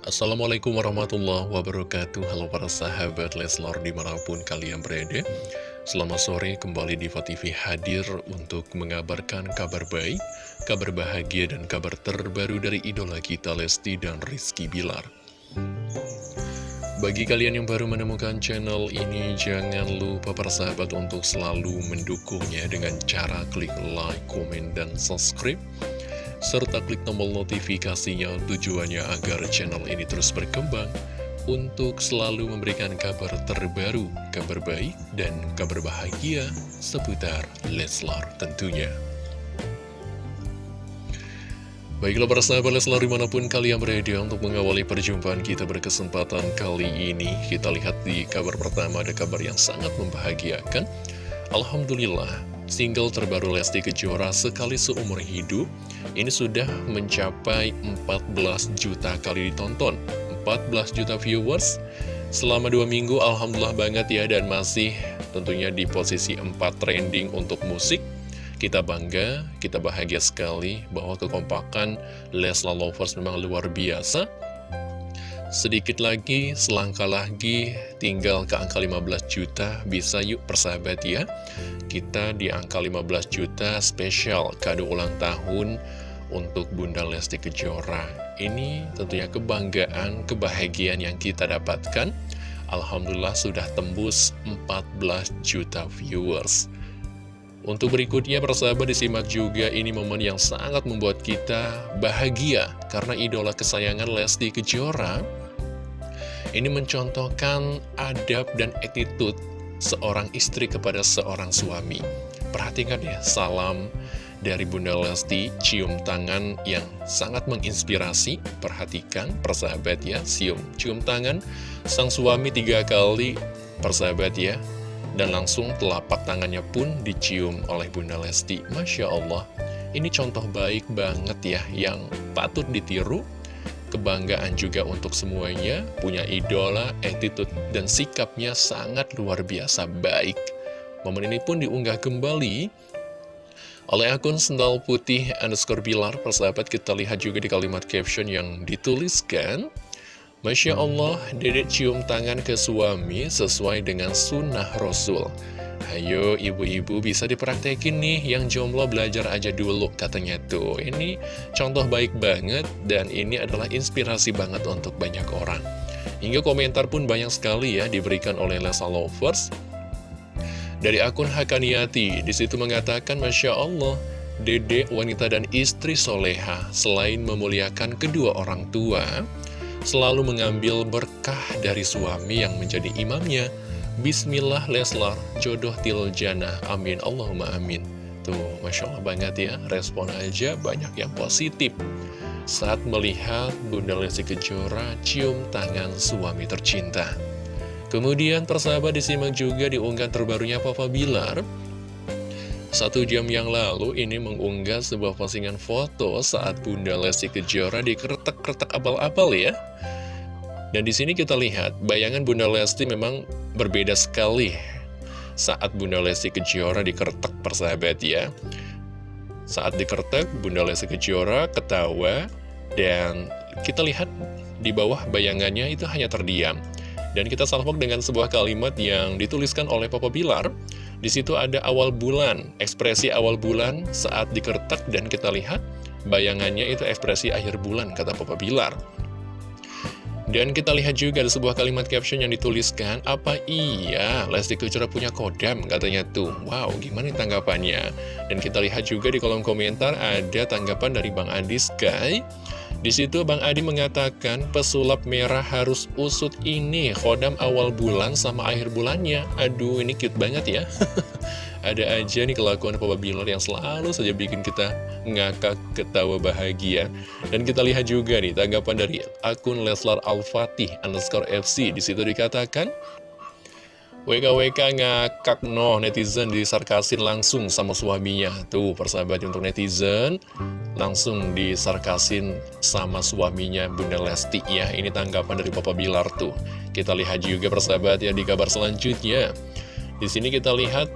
Assalamualaikum warahmatullahi wabarakatuh. Halo para sahabat Leslor di mana pun kalian berada. Selamat sore kembali di TV hadir untuk mengabarkan kabar baik Kabar bahagia dan kabar terbaru dari idola kita Lesti dan Rizky Bilar. Bagi kalian yang baru menemukan channel ini, jangan lupa para sahabat untuk selalu mendukungnya dengan cara klik like, komen, dan subscribe serta klik tombol notifikasinya tujuannya agar channel ini terus berkembang untuk selalu memberikan kabar terbaru, kabar baik, dan kabar bahagia seputar Leslar tentunya. Baiklah para sahabat Leslar di mana pun kalian berada untuk mengawali perjumpaan kita berkesempatan kali ini Kita lihat di kabar pertama ada kabar yang sangat membahagiakan Alhamdulillah single terbaru Lesti Kejora sekali seumur hidup ini sudah mencapai 14 juta kali ditonton. 14 juta viewers selama dua minggu Alhamdulillah banget ya dan masih tentunya di posisi 4 trending untuk musik. Kita bangga, kita bahagia sekali bahwa kekompakan Lesla Lovers memang luar biasa Sedikit lagi, selangkah lagi, tinggal ke angka 15 juta, bisa yuk persahabat ya. Kita di angka 15 juta spesial kado ulang tahun untuk Bunda Lesti Kejora. Ini tentunya kebanggaan, kebahagiaan yang kita dapatkan. Alhamdulillah sudah tembus 14 juta viewers. Untuk berikutnya persahabat disimak juga ini momen yang sangat membuat kita bahagia karena idola kesayangan Lesti Kejora ini mencontohkan adab dan attitude seorang istri kepada seorang suami. Perhatikan ya, salam dari Bunda Lesti, cium tangan yang sangat menginspirasi. Perhatikan, persahabat ya, cium, cium tangan sang suami tiga kali, persahabat ya. Dan langsung telapak tangannya pun dicium oleh Bunda Lesti. Masya Allah, ini contoh baik banget ya, yang patut ditiru Kebanggaan juga untuk semuanya, punya idola, attitude, dan sikapnya sangat luar biasa baik. Momen ini pun diunggah kembali oleh akun sendal putih underscore bilar. Persahabat kita lihat juga di kalimat caption yang dituliskan. Masya Allah, dedek cium tangan ke suami sesuai dengan sunnah Rasul. Ayo ibu-ibu bisa dipraktekin nih yang jomblo belajar aja dulu katanya tuh. Ini contoh baik banget dan ini adalah inspirasi banget untuk banyak orang. Hingga komentar pun banyak sekali ya diberikan oleh Lesa Lovers. Dari akun Hakaniati di situ mengatakan Masya Allah Dede wanita dan istri soleha selain memuliakan kedua orang tua Selalu mengambil berkah dari suami yang menjadi imamnya Bismillah Leslar, jodoh tiljana, amin Allahumma amin. Tuh, Masya Allah banget ya, respon aja banyak yang positif. Saat melihat Bunda Lesti Kejora cium tangan suami tercinta. Kemudian persahabat disimak juga diunggah terbarunya Papa Bilar. Satu jam yang lalu ini mengunggah sebuah postingan foto saat Bunda Lesti Kejora dikeretak-keretak abal-abal ya. Dan di sini kita lihat bayangan Bunda Lesti memang berbeda sekali saat Bunda Lesti Kejora dikertek persahabat ya. Saat dikertek Bunda Lesti Kejora ketawa dan kita lihat di bawah bayangannya itu hanya terdiam. Dan kita salvok dengan sebuah kalimat yang dituliskan oleh Papa Bilar. Di situ ada awal bulan, ekspresi awal bulan saat dikertek dan kita lihat bayangannya itu ekspresi akhir bulan kata Papa Bilar. Dan kita lihat juga ada sebuah kalimat caption yang dituliskan, apa iya Lesti Kejora punya kodam katanya tuh. Wow, gimana tanggapannya? Dan kita lihat juga di kolom komentar ada tanggapan dari Bang Adi Sky. Di situ Bang Adi mengatakan pesulap merah harus usut ini kodam awal bulan sama akhir bulannya. Aduh, ini cute banget ya. Ada aja nih kelakuan Papa Bilar yang selalu saja bikin kita ngakak ketawa bahagia. Dan kita lihat juga nih tanggapan dari akun Leslar Al-Fatih underscore FC. Di situ dikatakan, WKWK ngakak no netizen disarkasin langsung sama suaminya Tuh persahabat untuk netizen Langsung disarkasin sama suaminya Bunda Lesti ya Ini tanggapan dari Papa Bilar tuh Kita lihat juga persahabat ya di kabar selanjutnya di sini kita lihat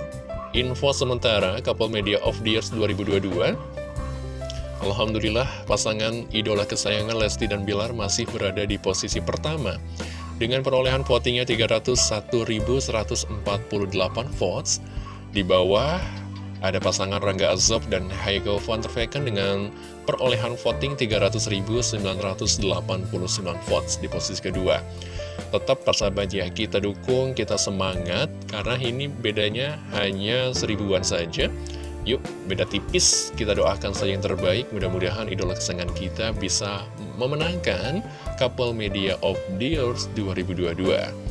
Info sementara Couple Media of the Years 2022 Alhamdulillah pasangan idola kesayangan Lesti dan Bilar masih berada di posisi pertama dengan perolehan votingnya 301.148 votes. Di bawah ada pasangan Rangga Azob dan Heiko van der Vecken dengan perolehan voting 300.989 votes di posisi kedua. Tetap persahabat ya, kita dukung, kita semangat, karena ini bedanya hanya seribuan saja. Yuk, beda tipis, kita doakan saja yang terbaik, mudah-mudahan idola kesayangan kita bisa memenangkan Couple Media of the Year 2022.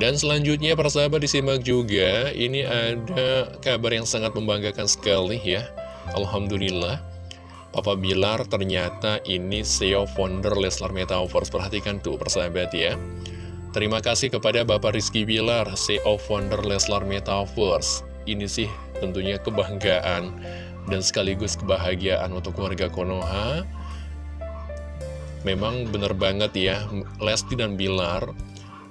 Dan selanjutnya persahabat disimak juga, ini ada kabar yang sangat membanggakan sekali ya. Alhamdulillah, Papa Bilar ternyata ini CEO founder Leslar Metaverse. Perhatikan tuh persahabat ya. Terima kasih kepada Bapak Rizky Bilar, CEO founder Leslar Metaverse ini sih tentunya kebanggaan dan sekaligus kebahagiaan untuk warga Konoha. Memang benar banget ya, Lesti dan Bilar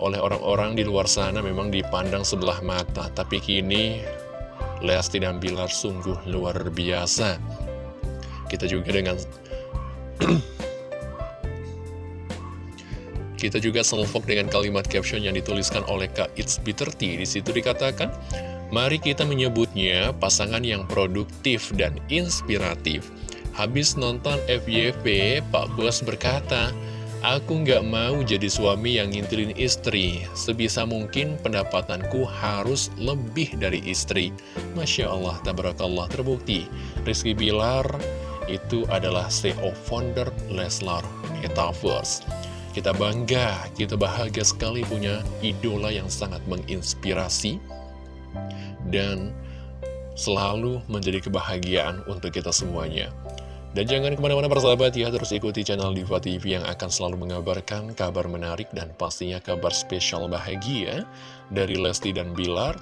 oleh orang-orang di luar sana memang dipandang sebelah mata. Tapi kini Lesti dan Bilar sungguh luar biasa. Kita juga dengan... Kita juga selfok dengan kalimat caption yang dituliskan oleh Kak It's Bitter Tea. Di situ dikatakan, Mari kita menyebutnya pasangan yang produktif dan inspiratif. Habis nonton FYP, Pak Bos berkata, Aku nggak mau jadi suami yang ngintilin istri. Sebisa mungkin pendapatanku harus lebih dari istri. Masya Allah, tabarakallah terbukti. Rizky Bilar itu adalah CEO founder Leslar Metaverse. Kita bangga, kita bahagia sekali punya idola yang sangat menginspirasi dan selalu menjadi kebahagiaan untuk kita semuanya. Dan jangan ke mana-mana persahabat ya, terus ikuti channel Diva TV yang akan selalu mengabarkan kabar menarik dan pastinya kabar spesial bahagia dari Lesti dan Bilar.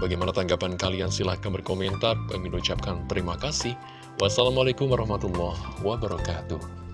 Bagaimana tanggapan kalian? Silahkan berkomentar. Kami ucapkan terima kasih. Wassalamualaikum warahmatullahi wabarakatuh.